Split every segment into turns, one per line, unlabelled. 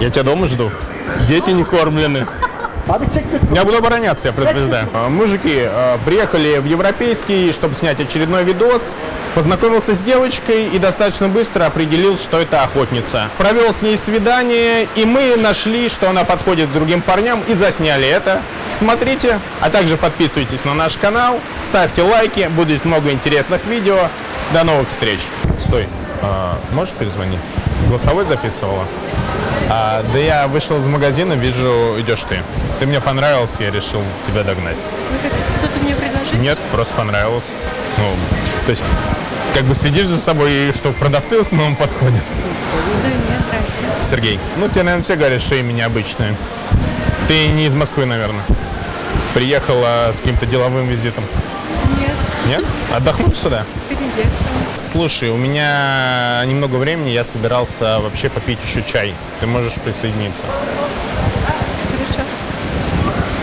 Я тебя дома жду. Дети не кормлены. Я буду обороняться, я предупреждаю. А, Мужики, э, приехали в Европейский, чтобы снять очередной видос. Познакомился с девочкой и достаточно быстро определил, что это охотница. Провел с ней свидание, и мы нашли, что она подходит к другим парням, и засняли это. Смотрите, а также подписывайтесь на наш канал, ставьте лайки, будет много интересных видео. До новых встреч. Стой, а, можешь перезвонить? Голосовой записывала? А, да я вышел из магазина, вижу, идешь ты. Ты мне понравился, я решил тебя догнать.
Вы хотите что-то мне предложить?
Нет, просто понравилось. Ну, то есть, как бы следишь за собой, и что продавцы в основном подходят.
Да нет, здрасте.
Сергей, ну тебе, наверное, все говорят, что имя необычное. Ты не из Москвы, наверное. Приехала с каким-то деловым визитом.
Нет,
Нет? Отдохнуть сюда? Слушай, у меня немного времени, я собирался вообще попить еще чай. Ты можешь присоединиться.
Хорошо.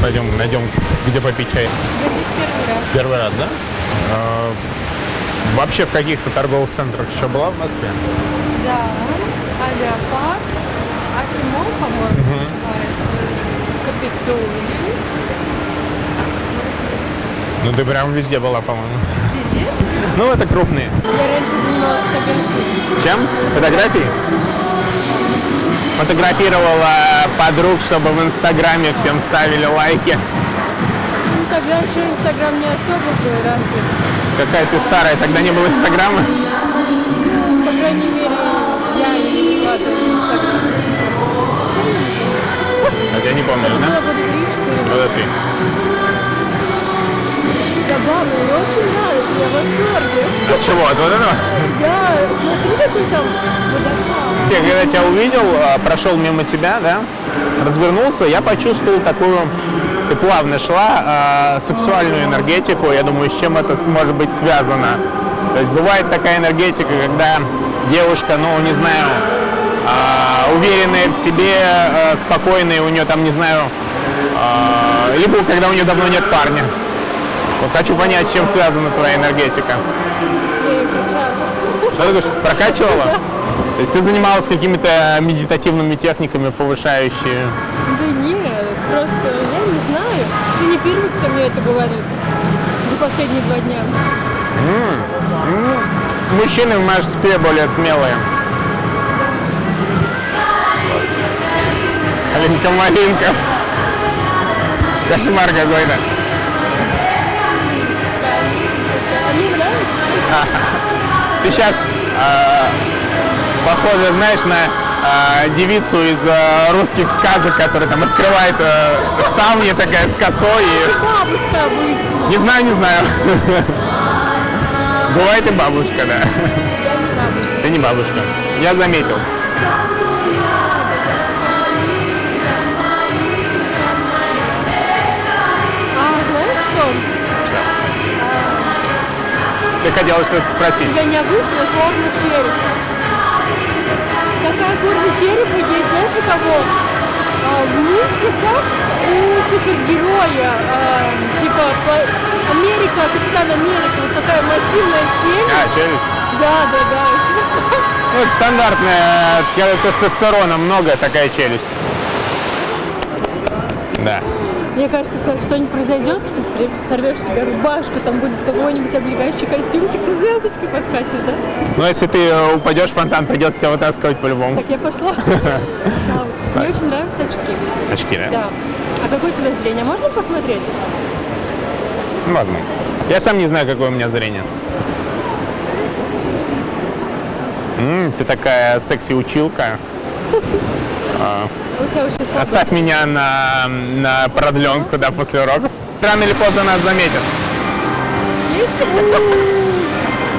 Пойдем, найдем, где попить чай.
Я здесь первый раз.
Первый раз, да? А, вообще в каких-то торговых центрах еще была в Москве?
Да. Авиапарк. Акимол, по-моему, называется. Капитолий.
Ну ты прям везде была, по-моему.
Везде?
Ну это крупные.
Я раньше занималась фотографией.
Чем? Фотографии? Фотографировала подруг, чтобы в Инстаграме всем ставили лайки.
Ну, тогда еще Инстаграм не особо был развит.
Какая ты старая, тогда не было Инстаграма?
Ну, по крайней мере, я не выкладываю в Инстаграм.
А я не помню, да?
года три-четыре.
Вот это ты.
Забавно, мне очень нравится, я в восторге.
От чего? От вот этого?
Да, смотри, какой там водопад.
Я когда тебя увидел, а, прошел мимо тебя, да, развернулся, я почувствовал такую, ты плавно шла, а, сексуальную энергетику. Я думаю, с чем это может быть связано. То есть бывает такая энергетика, когда девушка, ну, не знаю, а, уверенная в себе, спокойная, у нее там, не знаю, либо когда у нее давно нет парня. Вот хочу понять, с чем связана твоя энергетика. Что ты говоришь, прокачивала? То есть ты занималась какими-то медитативными техниками, повышающие...
Да нет, просто я не знаю. Ты не первый, кто мне это говорит за последние два дня.
Мужчины в мужстве более смелые. Алинка Малинка. Кошмар какой-то. Ты сейчас похожа, знаешь, на а, девицу из а, русских сказок, которая там открывает а, ставни такая с косой. и-
Бабушка обычно.
Не знаю, не знаю. Бывает и бабушка, да.
Я не бабушка.
Ты не бабушка. Я заметил. Ты хотела что-то спросить.
тебя необычная форма черепа. Такая форма черепа есть, знаешь, у кого? А, в мультиках у супергероя, а, типа Америка, Капитан Америка, вот такая массивная челюсть.
А, челюсть.
Да, да, да.
Ну, это стандартная, когда тестостерона много, такая челюсть. Да.
Мне кажется, сейчас что-нибудь произойдет, ты сорвешь себе рубашку, там будет какой-нибудь облегающий костюмчик со звездочкой, поскачешь, да?
Но если ты э, упадешь в фонтан, придется тебя вытаскивать по-любому.
Так, я пошла. Мне очень нравятся очки.
Очки, да?
Да. А какое у тебя зрение? Можно посмотреть?
Ну, ладно. Я сам не знаю, какое у меня зрение. М, ты такая секси-училка.
У тебя слабо.
Оставь меня на, на продленку, да, после уроков. Рано или поздно нас заметят.
Есть?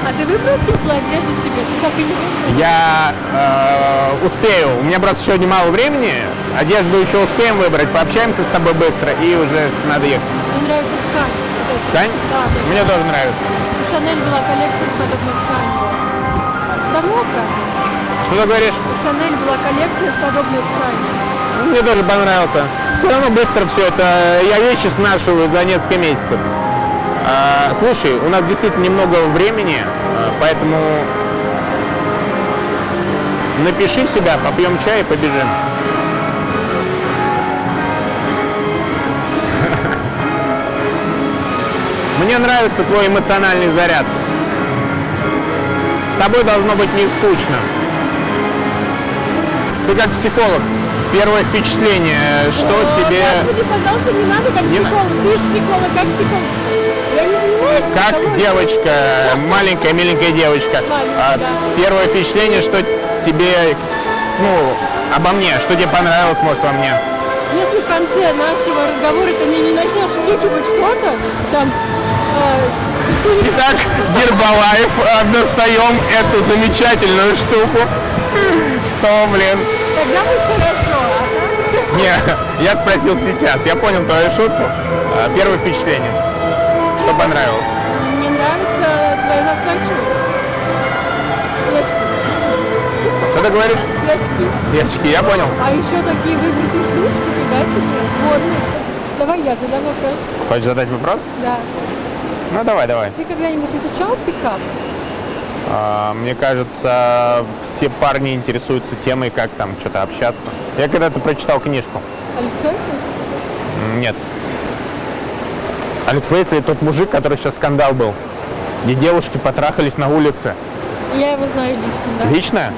А ты выбрал теплую одежду себе? Ты так и не выбрал?
Я э, успею. У меня просто сегодня мало времени. Одежду еще успеем выбрать. Пообщаемся с тобой быстро и уже надо ехать.
Мне нравится ткань. вот эта.
Ткань?
Да, да.
Мне тоже нравится.
У Шанель была коллекция с подобной тканью. Давно правда?
Что ты говоришь?
У Шанель была коллекция с подобной тканью
мне даже понравился. Все равно быстро все это, я вещи снашиваю за несколько месяцев. А, слушай, у нас действительно немного времени, а, поэтому напиши себя, попьем чай и побежим. Мне нравится твой эмоциональный заряд. С тобой должно быть не скучно. Ты как психолог, Первое впечатление, что тебе...
Господи, пожалуйста, не надо как
Не
психолог. Ты же психолог, как психолог. Я не занимаюсь
Как девочка, маленькая, миленькая девочка. А,
да.
Первое впечатление, что тебе, ну, обо мне, что тебе понравилось, может, во мне.
Если в конце нашего разговора ты мне не начнешь втюхивать что-то, там, э, какую-нибудь
Итак, Гербалайф, а, достаем эту замечательную штуку. Что, блин?
тогда будет хорошо.
Не, я спросил сейчас, я понял твою шутку. А, Первое впечатление. Что понравилось?
Мне нравится твоя настойчивость. Девочки,
Что ты говоришь?
девочки.
Девочки, я понял.
А еще такие выбритые штучки, фига себе, модные. Давай я задам вопрос.
Хочешь задать вопрос?
Да.
Ну, давай, давай.
Ты когда-нибудь изучал пикап?
А, Мне кажется, все парни интересуются темой, как там что-то общаться. Я когда-то прочитал книжку.
Алекс?
М, Нет. Алекс Вейтс тот мужик, который сейчас скандал был. Где девушки потрахались на улице.
Я его знаю лично, да.
Лично?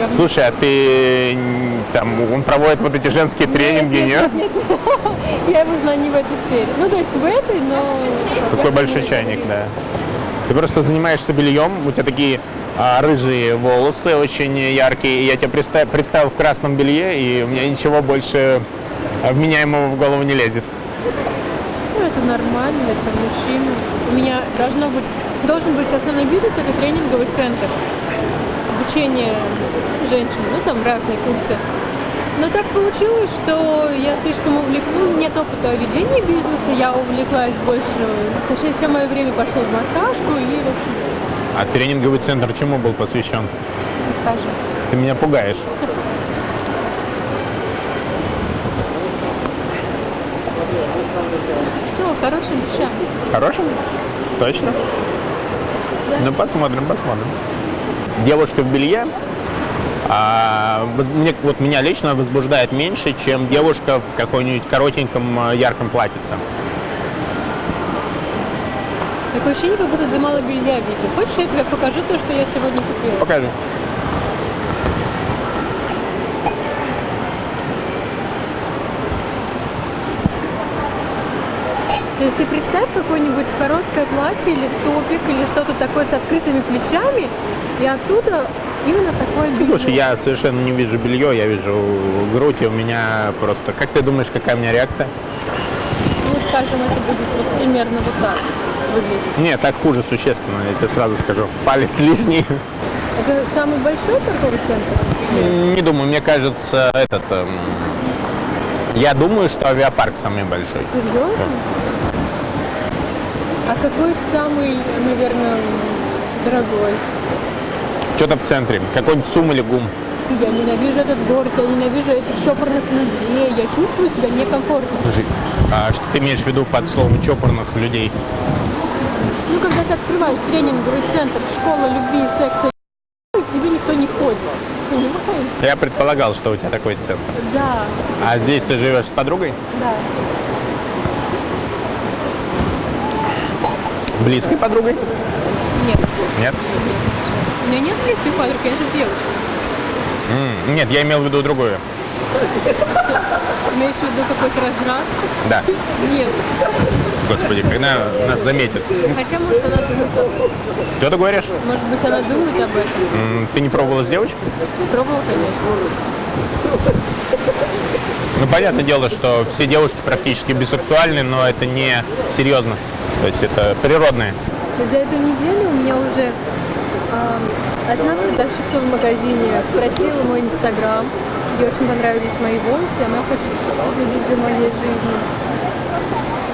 Да.
Слушай, а ты там, он проводит вот эти женские тренинги, нет?
нет, нет, нет. Я его знаю не в этой сфере. Ну, то есть в этой, но...
Такой большой чайник, да. Ты просто занимаешься бельем, у тебя такие а, рыжие волосы, очень яркие. И я тебя представ- представил в красном белье, и у меня ничего больше вменяемого в голову не лезет.
Ну, это нормально, это мужчина. У меня должно быть, должен быть основной бизнес, это тренинговый центр. Обучение женщин, ну, там разные курсы. Но так получилось, что я слишком увлеклась, нет опыта ведения бизнеса, я увлеклась больше, точнее, все мое время пошло в массажку и, в общем,
А тренинговый центр чему был посвящен?
скажем.
Ты меня пугаешь.
Что, хорошим вещам.
Хорошим? Точно?
Да.
Ну, посмотрим, посмотрим. Девушка в белье, а, мне, вот меня лично возбуждает меньше, чем девушка в какой-нибудь коротеньком а, ярком платьице.
Такое ощущение, как будто ты мало белья видел. Хочешь, я тебе покажу то, что я сегодня купила?
Покажи.
То есть ты представь какое-нибудь короткое платье или топик или что-то такое с открытыми плечами, и оттуда именно такое белье.
Слушай, я совершенно не вижу белье, я вижу грудь, и у меня просто... Как ты думаешь, какая у меня реакция?
Ну, скажем, это будет вот примерно вот так выглядеть.
Нет, так хуже существенно, я тебе сразу скажу. Палец лишний.
Это самый большой торговый центр?
Не думаю, мне кажется, этот... эм, Я думаю, что авиапарк самый большой.
Серьезно? А какой самый, наверное, дорогой?
Что-то в центре. Какой-нибудь сум или гум.
Я ненавижу этот город, я ненавижу этих чопорных людей, я чувствую себя некомфортно.
Слушай, а что ты имеешь в виду под словом чопорных людей?
Ну, когда ты открываешь тренинговый центр «Школа любви, секса к тебе никто не ходит. Понимаешь?
Я предполагал, что у тебя такой центр.
Да,
А здесь ты живешь с подругой?
да.
Близкой подругой?
Нет.
Нет?
У меня нет близких подруг, я же девочка.
М, Нет, я имел в виду другую.
Имеешь в виду какой-то разврат?
Да.
Нет.
Господи, когда нас заметят.
Хотя, может, она думает об этом.
Что ты говоришь?
Может быть, она думает об этом.
Ты не пробовала с девочкой?
Пробовала, конечно.
Ну, понятное дело, что все девушки практически бисексуальны, но это не серьезно. То есть это природное.
За эту неделю у меня уже одна продавщица в магазине спросила мой инстаграм. Ей очень понравились мои волосы, она хочет следить за моей жизнью.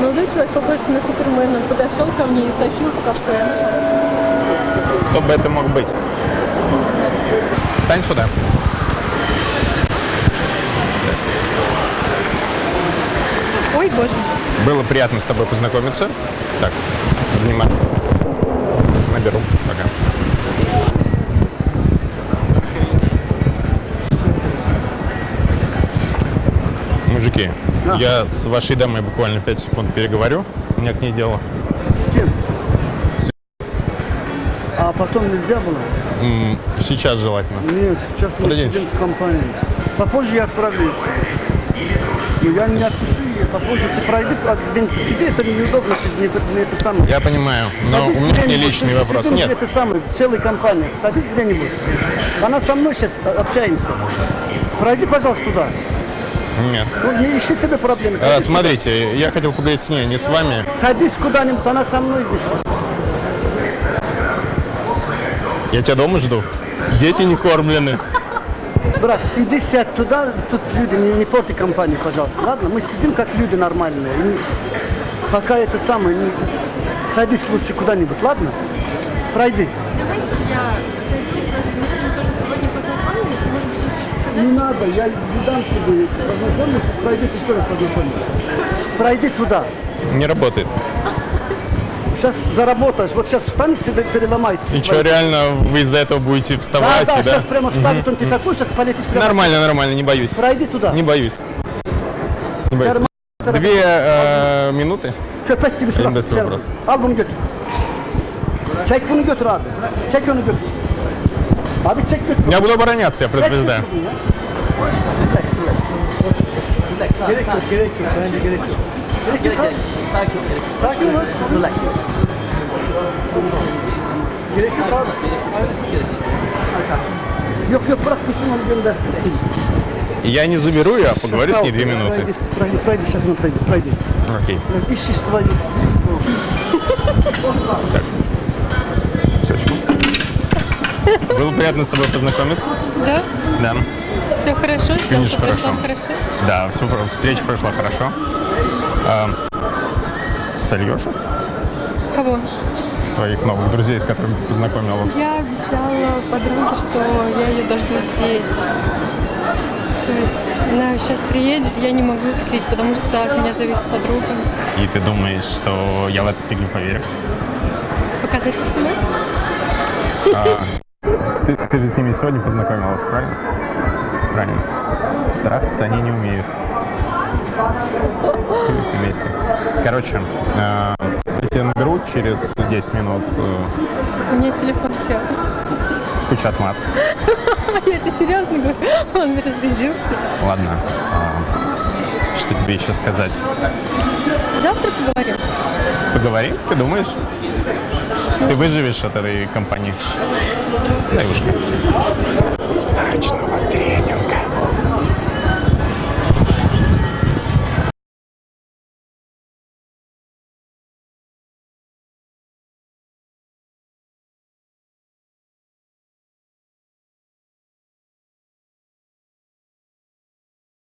Молодой человек похож на Супермена. Он подошел ко мне и тащил в кафе.
Кто бы это мог быть?
Не знаю.
Встань сюда.
Ой, боже.
Было приятно с тобой познакомиться. Так, внимание. Наберу. Пока. Мужики, я с вашей дамой буквально 5 секунд переговорю. У меня к ней дело.
С кем?
С-
А потом нельзя было?
М, Сейчас желательно.
Нет, сейчас мы
Подойдем
сидим
чуть.
в компании. Попозже я отправлю. Ну, я не отпишу ее, попозже ты пройди один по себе, это неудобно, мне, мне это самое.
Я понимаю, но
Садись
у меня
где-нибудь,
личный вопрос.
сидим,
Нет,
Это самое, целая компания. Садись где-нибудь. Она со мной сейчас общаемся. Пройди, пожалуйста, туда.
Нет.
Ну, не ищи себе проблемы.
А, Смотрите, я хотел поговорить с ней, не с вами.
садись куда-нибудь, она со мной здесь.
Я тебя дома жду. Дети не кормлены.
Брат, иди сядь туда, тут люди, не, не порти компанию, пожалуйста. Ладно, мы сидим как люди нормальные. И пока это самое, не- садись лучше куда-нибудь, ладно? Пройди.
Давайте я
Не надо, я не дам тебе познакомиться, пройди еще раз познакомиться. Пройди туда.
Не работает.
Сейчас заработаешь, вот сейчас встанет тебе переломает.
И что, реально вы из-за этого будете
Да,
вставать?
да,
и
сейчас прямо встанет, он ты такой, сейчас полетишь прямо.
Нормально, нормально, не боюсь.
Пройди туда.
Не боюсь. Не боюсь. Две э, минуты.
Что, опять тебе сюда? Sen-
вопрос.
Al bunu götür. Çek bunu götür abi. Çek onu götür.
Я буду обороняться, я предупреждаю.
Sakin, ol. Relax. Gerek yok abi. Yok yok bırak gitsin onu göndersin.
Я не заберу ее, а поговорю с ней две минуты.
Пройди, пройди, сейчас она пройдет, пройди.
Окей.
Ищи свою.
Щечку. Было приятно с тобой познакомиться.
Да?
Да.
Все хорошо,
Конечно, хорошо.
хорошо.
Да, все, встреча прошла хорошо. А, с-
Кого?
твоих новых друзей, с которыми ты познакомилась?
Я обещала подруге, что я ее дожду здесь. То есть она сейчас приедет, я не могу их слить, потому что от меня зависит подруга.
И ты думаешь, что я в эту фигню поверю?
Показать смс?
Ты, ты же с ними сегодня познакомилась, правильно? Правильно. Трахаться они не умеют. Или все вместе. Короче, э, наберу через 10 минут. э,
У меня телефон сел.
куча отмаз.
Я тебе серьезно говорю, он разрядился.
Ладно. а, что тебе еще сказать?
Завтра поговорим.
Поговорим? Ты думаешь? Ты выживешь от этой компании? Дай ушко. Дачного тренинга.